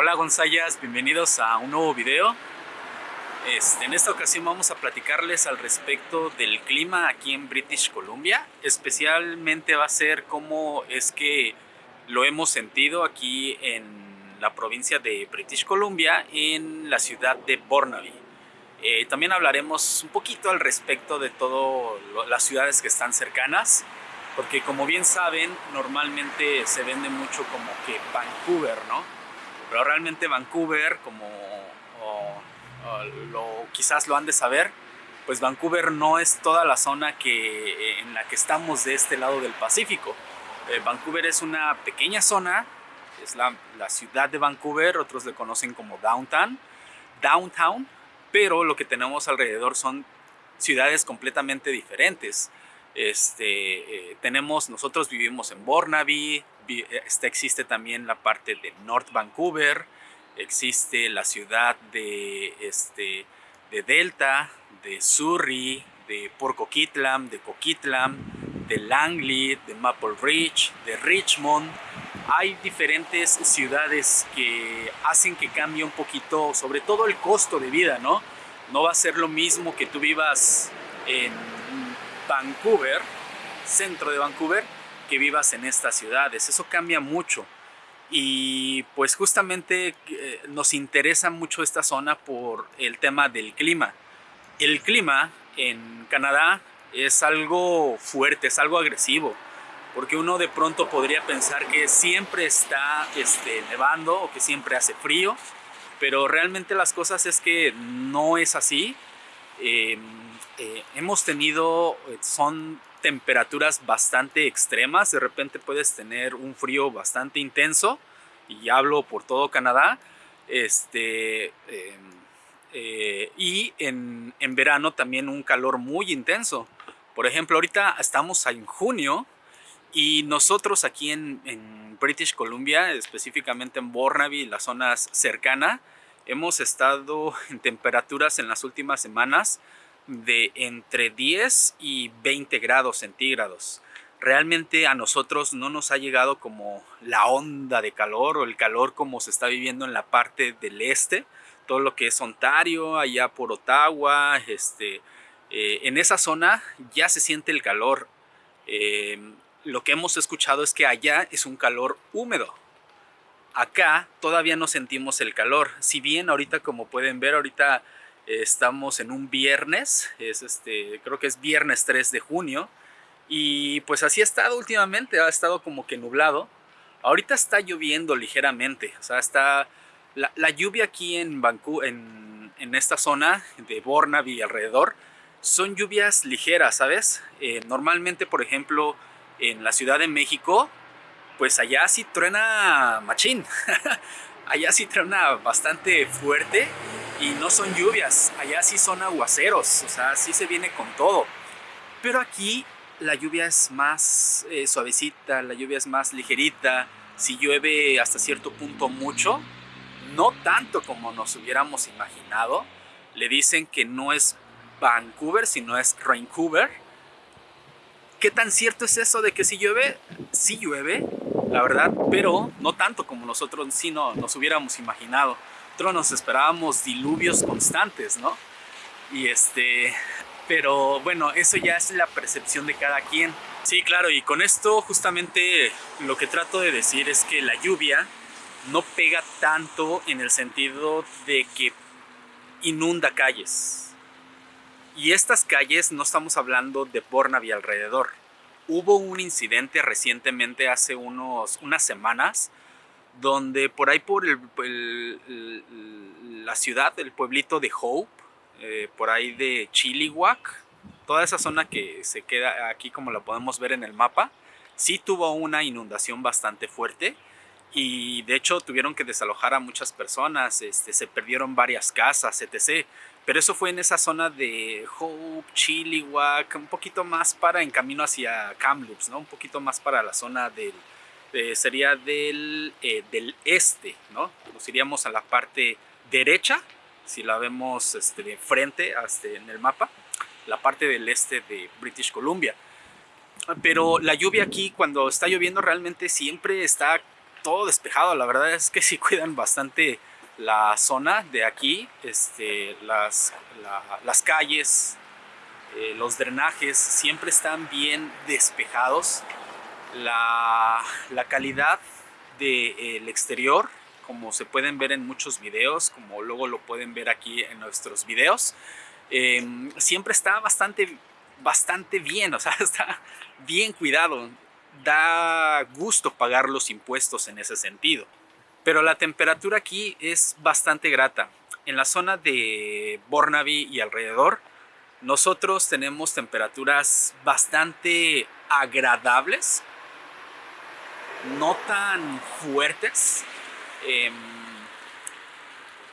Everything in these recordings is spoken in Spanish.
Hola Gonzayas, bienvenidos a un nuevo video. Este, en esta ocasión vamos a platicarles al respecto del clima aquí en British Columbia. Especialmente va a ser cómo es que lo hemos sentido aquí en la provincia de British Columbia, en la ciudad de Burnaby. Eh, también hablaremos un poquito al respecto de todas las ciudades que están cercanas, porque como bien saben, normalmente se vende mucho como que Vancouver, ¿no? Pero realmente Vancouver, como lo, quizás lo han de saber, pues Vancouver no es toda la zona que, en la que estamos de este lado del Pacífico. Eh, Vancouver es una pequeña zona, es la, la ciudad de Vancouver, otros le conocen como Downtown, Downtown, pero lo que tenemos alrededor son ciudades completamente diferentes. Este, eh, tenemos, nosotros vivimos en Burnaby, este, existe también la parte de North Vancouver, existe la ciudad de, este, de Delta, de Surrey, de Port Coquitlam, de Coquitlam, de Langley, de Maple Ridge, de Richmond. Hay diferentes ciudades que hacen que cambie un poquito, sobre todo el costo de vida, ¿no? No va a ser lo mismo que tú vivas en Vancouver, centro de Vancouver, que vivas en estas ciudades. Eso cambia mucho. Y pues justamente eh, nos interesa mucho esta zona por el tema del clima. El clima en Canadá es algo fuerte, es algo agresivo, porque uno de pronto podría pensar que siempre está este, nevando o que siempre hace frío, pero realmente las cosas es que no es así. Em, eh, hemos tenido, eh, son temperaturas bastante extremas, de repente puedes tener un frío bastante intenso, y hablo por todo Canadá, este, em, eh, y en, en, verano también un calor muy intenso. Por ejemplo, ahorita estamos en junio y nosotros aquí en, British Columbia, específicamente en Burnaby, las zonas cercanas, hemos estado en temperaturas en las últimas semanas de entre 10 y 20 grados centígrados. Realmente a nosotros no nos ha llegado como la onda de calor o el calor como se está viviendo en la parte del este, todo lo que es Ontario, allá por Ottawa, este, eh, en esa zona ya se siente el calor. Eh, lo que hemos escuchado es que allá es un calor húmedo, Acá todavía no sentimos el calor. Si bien ahorita como pueden ver, ahorita estamos en un viernes, es este, creo que es viernes 3 de junio. Y pues así ha estado últimamente, ha estado como que nublado. Ahorita está lloviendo ligeramente, o sea, está la, lluvia aquí en Vancouver, en, en, esta zona de Burnaby y alrededor, son lluvias ligeras, ¿sabes? Eh, normalmente, por ejemplo, en la Ciudad de México pues allá sí truena machín. allá sí truena bastante fuerte y no son lluvias, allá sí son aguaceros, o sea, sí se viene con todo. Pero aquí la lluvia es más eh, suavecita, la lluvia es más ligerita, si llueve hasta cierto punto mucho, no tanto como nos hubiéramos imaginado. Le dicen que no es Vancouver, sino es Vancouver. ¿Qué tan cierto es eso de que si llueve? Sí llueve, la verdad, pero no tanto como nosotros sí no, nos hubiéramos imaginado. Nos esperábamos diluvios constantes, ¿no? Y este, pero bueno, eso ya es la percepción de cada quien. Sí, claro, y con esto justamente lo que trato de decir es que la lluvia no pega tanto en el sentido de que inunda calles. Y estas calles no estamos hablando de Bornaby alrededor. Hubo un incidente recientemente, hace unos, unas semanas, donde por ahí por la ciudad, el pueblito de Hope, eh, por ahí de Chilliwack, toda esa zona que se queda aquí como la podemos ver en el mapa, sí tuvo una inundación bastante fuerte y de hecho tuvieron que desalojar a muchas personas, este, se perdieron varias casas, etc. Pero eso fue en esa zona de Hope, Chilliwack, un poquito más para en camino hacia Kamloops, ¿no? Un poquito más para la zona del, sería del, eh, del este, ¿no? Nos iríamos a la parte derecha, si la vemos este, de frente en el mapa, la parte del este de British Columbia. Pero la lluvia aquí, cuando está lloviendo, realmente siempre está todo despejado. La verdad es que sí cuidan bastante la zona de aquí, este, las, las calles, eh, los drenajes siempre están bien despejados. La, la calidad del exterior, como se pueden ver en muchos videos, como luego lo pueden ver aquí en nuestros videos, em, siempre está bastante, bastante bien, o sea, está bien cuidado. Da gusto pagar los impuestos en ese sentido. Pero la temperatura aquí es bastante grata. En la zona de Bornaby y alrededor, nosotros tenemos temperaturas bastante agradables, no tan fuertes, em,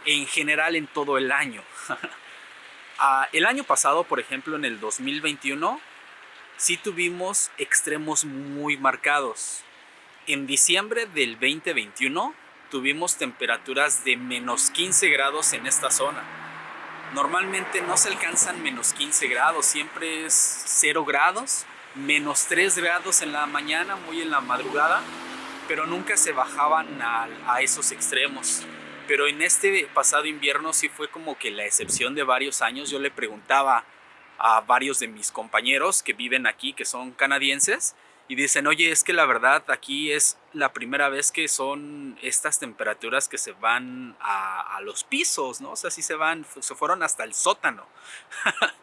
en general en todo el año. Ah, el año pasado, por ejemplo, en el 2021, sí tuvimos extremos muy marcados. En diciembre del 2021 tuvimos temperaturas de menos 15 grados en esta zona. Normalmente no se alcanzan menos 15 grados, siempre es 0 grados, menos 3 grados en la mañana, muy en la madrugada, pero nunca se bajaban a, a esos extremos. Pero en este pasado invierno sí fue como que la excepción de varios años. Yo le preguntaba a varios de mis compañeros que viven aquí, que son canadienses, y dicen, oye, es que la verdad aquí es la primera vez que son estas temperaturas que se van a, los pisos, ¿no? O sea, sí se van, se fueron hasta el sótano.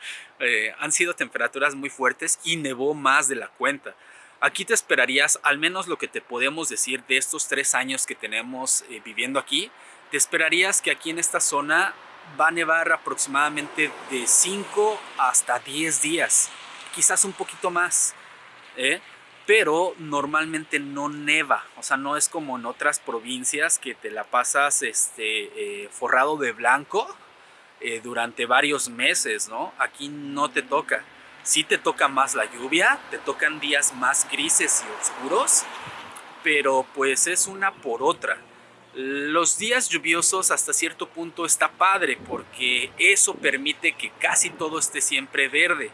Eh, han sido temperaturas muy fuertes y nevó más de la cuenta. Aquí te esperarías, al menos lo que te podemos decir de estos tres años que tenemos eh, viviendo aquí, te esperarías que aquí en esta zona va a nevar aproximadamente de 5 hasta 10 días, quizás un poquito más. ¿eh? Pero normalmente no neva, o sea, no es como en otras provincias que te la pasas este, eh, forrado de blanco eh, durante varios meses, ¿no? Aquí no te toca. Sí te toca más la lluvia, te tocan días más grises y oscuros, pero pues es una por otra. Los días lluviosos hasta cierto punto está padre porque eso permite que casi todo esté siempre verde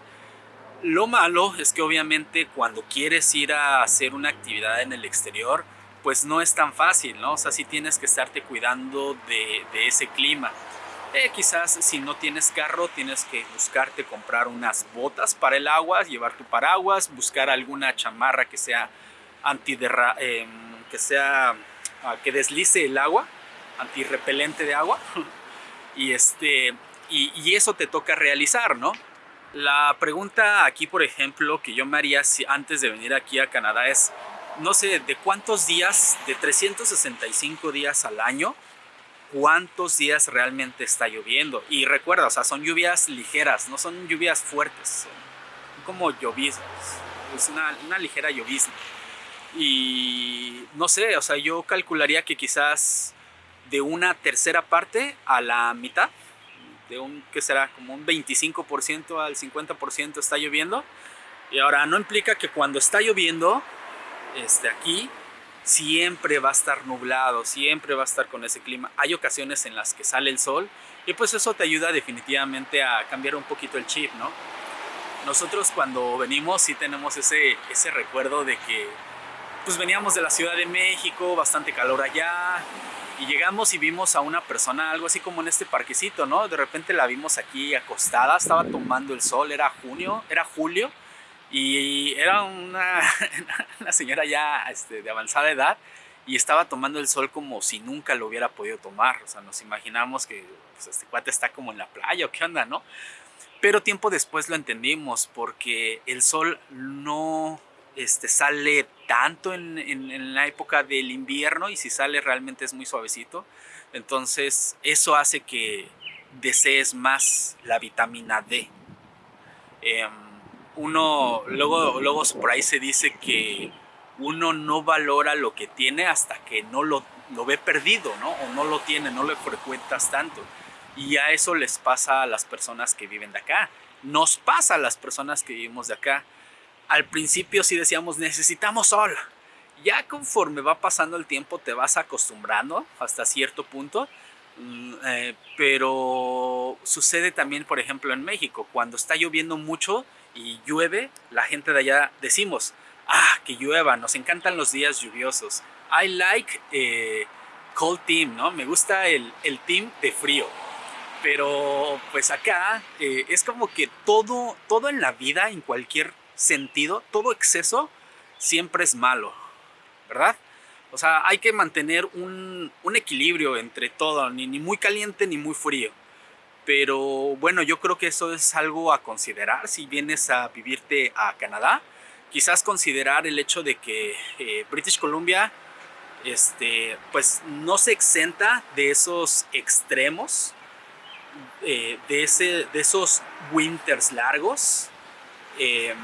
lo malo es que obviamente cuando quieres ir a hacer una actividad en el exterior, pues no es tan fácil, ¿no? O sea, sí tienes que estarte cuidando de, ese clima. Eh, quizás si no tienes carro tienes que buscarte comprar unas botas para el agua, llevar tu paraguas, buscar alguna chamarra que sea antiderra eh, que sea ah, que deslice el agua, antirrepelente de agua. y este y eso te toca realizar, ¿no? La pregunta aquí, por ejemplo, que yo me haría antes de venir aquí a Canadá es, no sé, de cuántos días, de 365 días al año, cuántos días realmente está lloviendo. Y recuerda, o sea, son lluvias ligeras, no son lluvias fuertes, son como lloviznas, es una, una ligera llovizna. Y no sé, o sea, yo calcularía que quizás de una tercera parte a la mitad de un, que será? Como un 25% al 50% está lloviendo. Y ahora no implica que cuando está lloviendo, este, aquí, siempre va a estar nublado, siempre va a estar con ese clima. Hay ocasiones en las que sale el sol y pues eso te ayuda definitivamente a cambiar un poquito el chip, ¿no? Nosotros cuando venimos sí tenemos ese, ese recuerdo de que pues veníamos de la Ciudad de México, bastante calor allá, y llegamos y vimos a una persona, algo así como en este parquecito, ¿no? De repente la vimos aquí acostada, estaba tomando el sol, era junio, era julio, y era una, una señora ya este, de avanzada edad, y estaba tomando el sol como si nunca lo hubiera podido tomar. O sea, nos imaginamos que pues, este cuate está como en la playa o qué onda, ¿no? Pero tiempo después lo entendimos porque el sol no este, sale tanto en, la época del invierno y si sale realmente es muy suavecito. Entonces eso hace que desees más la vitamina D. Em, uno, luego, luego por ahí se dice que uno no valora lo que tiene hasta que no lo, lo ve perdido, ¿no? O no lo tiene, no lo frecuentas tanto. Y a eso les pasa a las personas que viven de acá. Nos pasa a las personas que vivimos de acá al principio sí decíamos necesitamos sol. Ya conforme va pasando el tiempo te vas acostumbrando hasta cierto punto. Mm, eh, pero sucede también, por ejemplo, en México. Cuando está lloviendo mucho y llueve, la gente de allá decimos, ah, que llueva, nos encantan los días lluviosos. I like eh, cold team, ¿no? Me gusta el, el, team de frío. Pero pues acá eh, es como que todo, todo en la vida, en cualquier sentido, todo exceso siempre es malo, ¿verdad? O sea, hay que mantener un, un equilibrio entre todo, ni, muy caliente ni muy frío. Pero bueno, yo creo que eso es algo a considerar si vienes a vivirte a Canadá. Quizás considerar el hecho de que eh, British Columbia este, pues no se exenta de esos extremos, eh, de, ese, de esos winters largos. Eh,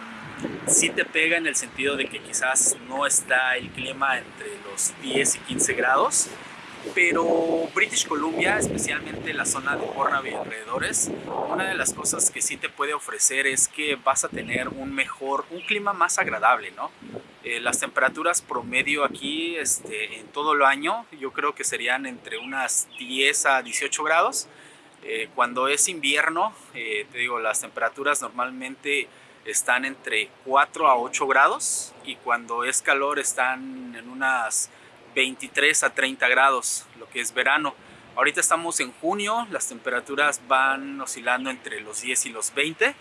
sí te pega en el sentido de que quizás no está el clima entre los 10 y 15 grados, pero British Columbia, especialmente la zona de Burnaby y alrededores, una de las cosas que sí te puede ofrecer es que vas a tener un mejor, un clima más agradable, ¿no? Eh, las temperaturas promedio aquí este, en todo el año yo creo que serían entre unas 10 a 18 grados. Eh, cuando es invierno, eh, te digo, las temperaturas normalmente están entre 4 a 8 grados y cuando es calor están en unas 23 a 30 grados, lo que es verano. Ahorita estamos en junio, las temperaturas van oscilando entre los 10 y los 20.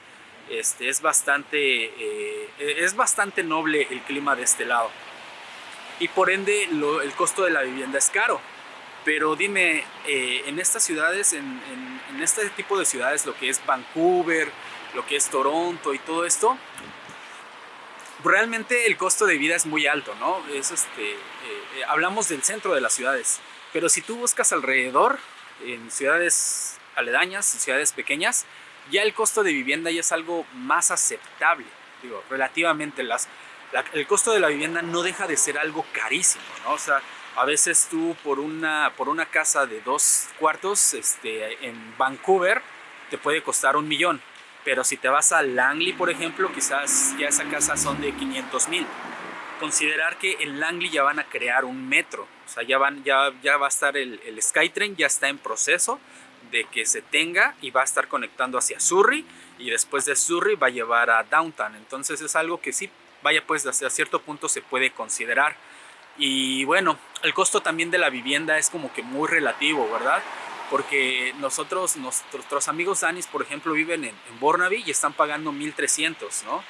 Este, es, bastante, eh, es bastante noble el clima de este lado. Y por ende el costo de la vivienda es caro. Pero dime, eh, en estas ciudades, en este tipo de ciudades, lo que es Vancouver, lo que es Toronto y todo esto, realmente el costo de vida es muy alto, ¿no? Es este, eh, eh, hablamos del centro de las ciudades, pero si tú buscas alrededor, en ciudades aledañas, en ciudades pequeñas, ya el costo de vivienda ya es algo más aceptable, digo, relativamente las, el costo de la vivienda no deja de ser algo carísimo, ¿no? O sea, a veces tú por una, por una casa de dos cuartos este, en Vancouver te puede costar un millón, pero si te vas a Langley, por ejemplo, quizás ya esa casa son de 500 mil. Considerar que en Langley ya van a crear un metro, o sea, ya, van, ya, ya va a estar el, el Skytrain, ya está en proceso de que se tenga y va a estar conectando hacia Surrey y después de Surrey va a llevar a Downtown. Entonces es algo que sí, vaya pues hasta cierto punto se puede considerar. Y bueno, el costo también de la vivienda es como que muy relativo, ¿verdad? Porque nosotros, nuestros amigos Danis, por ejemplo, viven en, en Burnaby y están pagando 1.300, ¿no?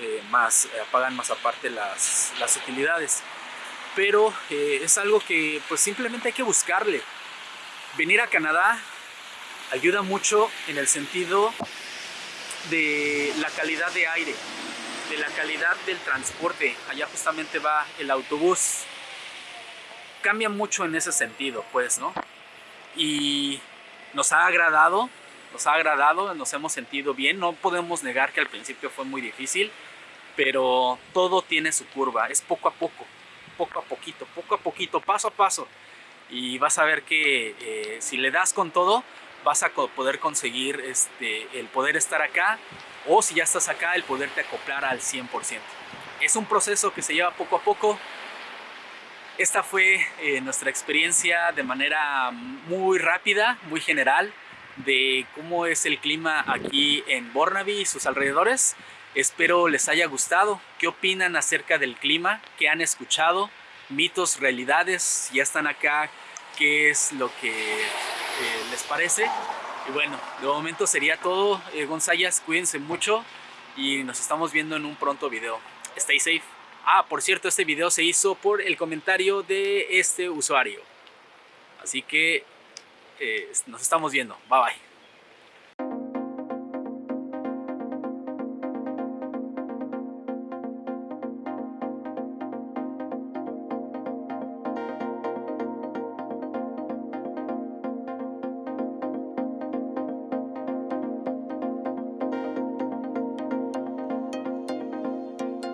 Eh, más, eh, pagan más aparte las, las utilidades. Pero eh, es algo que pues simplemente hay que buscarle. Venir a Canadá ayuda mucho en el sentido de la calidad de aire, de la calidad del transporte. Allá justamente va el autobús. Cambia mucho en ese sentido, pues, ¿no? Y nos ha agradado, nos ha agradado, nos hemos sentido bien. No podemos negar que al principio fue muy difícil, pero todo tiene su curva, es poco a poco, poco a poquito, poco a poquito, paso a paso. Y vas a ver que eh, si le das con todo, vas a poder conseguir este, el poder estar acá o si ya estás acá, el poderte acoplar al 100%. Es un proceso que se lleva poco a poco, esta fue eh, nuestra experiencia de manera muy rápida, muy general, de cómo es el clima aquí en Burnaby y sus alrededores. Espero les haya gustado. ¿Qué opinan acerca del clima? ¿Qué han escuchado? Mitos, realidades, ya están acá. ¿Qué es lo que eh, les parece? Y bueno, de momento sería todo. Eh, Gonzayas, cuídense mucho y nos estamos viendo en un pronto video. Stay safe. Ah, por cierto, este video se hizo por el comentario de este usuario. Así que eh, nos estamos viendo. Bye bye.